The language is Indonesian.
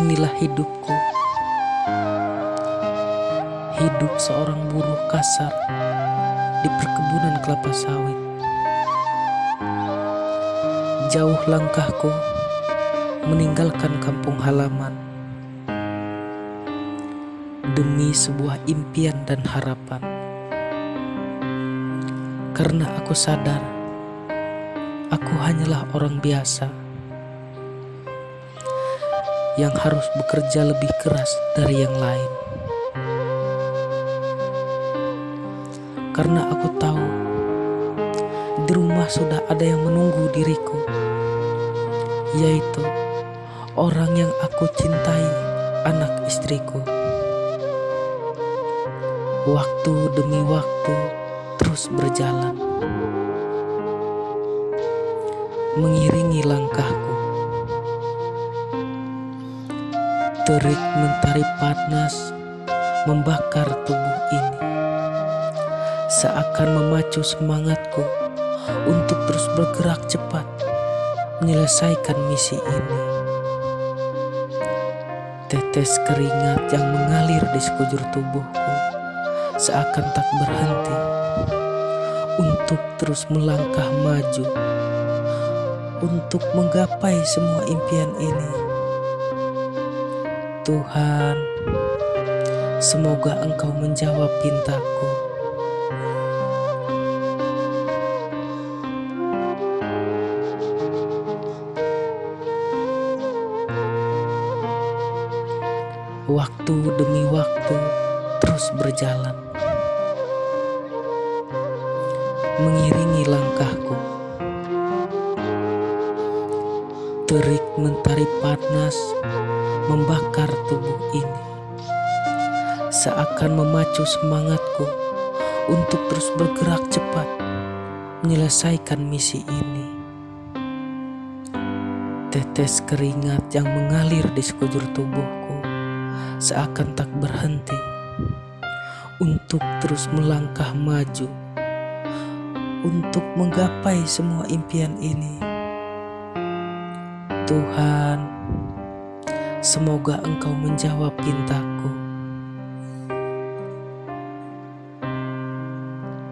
Inilah hidupku. Hidup seorang buruh kasar di perkebunan kelapa sawit. Jauh langkahku meninggalkan kampung halaman demi sebuah impian dan harapan. Karena aku sadar aku hanyalah orang biasa yang harus bekerja lebih keras dari yang lain. Karena aku tahu di rumah sudah ada yang menunggu diriku, yaitu orang yang aku cintai, anak istriku. Waktu demi waktu terus berjalan, mengiringi langkahku. Terik mentari panas membakar tubuh ini, seakan memacu semangatku untuk terus bergerak cepat menyelesaikan misi ini. Tetes keringat yang mengalir di sekujur tubuhku seakan tak berhenti untuk terus melangkah maju untuk menggapai semua impian ini. Tuhan, semoga Engkau menjawab pintaku. Waktu demi waktu terus berjalan mengiringi langkahku. Terik mentari panas membakar tubuh ini, seakan memacu semangatku untuk terus bergerak cepat menyelesaikan misi ini. Tetes keringat yang mengalir di sekujur tubuhku seakan tak berhenti untuk terus melangkah maju untuk menggapai semua impian ini. Tuhan, semoga Engkau menjawab pintaku.